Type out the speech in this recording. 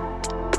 あ。